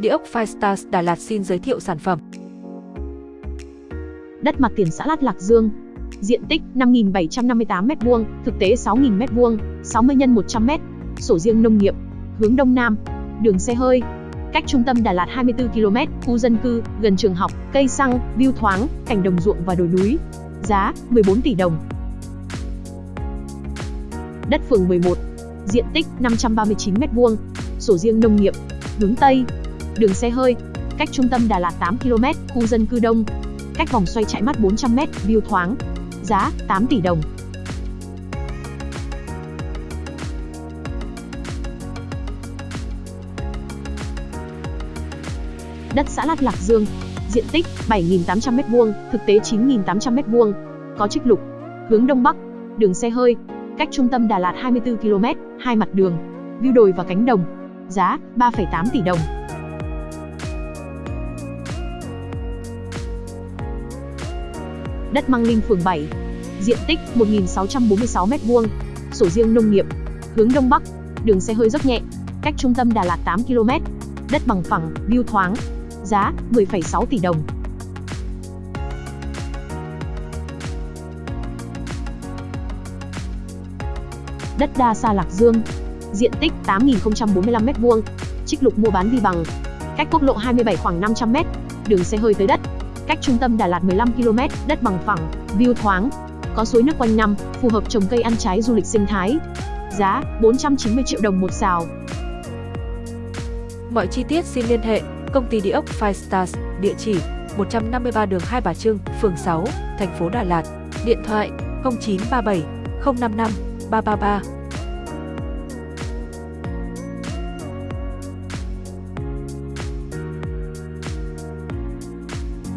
Địa ốc Firestars Đà Lạt xin giới thiệu sản phẩm. Đất mặt tiền xã Lát Lạc Dương. Diện tích 5.758m2, thực tế 6.000m2, 60 x 100m. Sổ riêng nông nghiệp. Hướng Đông Nam. Đường xe hơi. Cách trung tâm Đà Lạt 24 km, khu dân cư, gần trường học, cây xăng, view thoáng, cảnh đồng ruộng và đồi núi. Giá 14 tỷ đồng. Đất phường 11. Diện tích 539m2. Sổ riêng nông nghiệp. Hướng Tây. Đường xe hơi. Cách trung tâm Đà Lạt 8 km, khu dân cư đông. Cách vòng xoay chạy mắt 400m, view thoáng. Giá 8 tỷ đồng. Đất xã Lát Lạc Dương. Diện tích 7.800m2, thực tế 9.800m2. Có trích lục. Hướng Đông Bắc. Đường xe hơi. Cách trung tâm Đà Lạt 24 km, hai mặt đường. View đồi và cánh đồng. Giá 3,8 tỷ đồng. Đất Măng Linh phường 7. Diện tích 1.646m2. Sổ riêng nông nghiệp. Hướng Đông Bắc. Đường xe hơi rất nhẹ. Cách trung tâm Đà Lạt 8 km. Đất bằng phẳng, view thoáng. Giá 10,6 tỷ đồng. Đất Đa Sa Lạc Dương. Diện tích 8.045m2. Trích lục mua bán vi bằng. Cách quốc lộ 27 khoảng 500m. Đường xe hơi tới đất. Cách trung tâm Đà Lạt 15 km, đất bằng phẳng, view thoáng. Có suối nước quanh năm, phù hợp trồng cây ăn trái du lịch sinh thái. Giá 490 triệu đồng một xào. Mọi chi tiết xin liên hệ Công ty Địa ốc Firestars, địa chỉ 153 đường Hai Bà Trưng, phường 6, thành phố Đà Lạt. Điện thoại 0937 055 333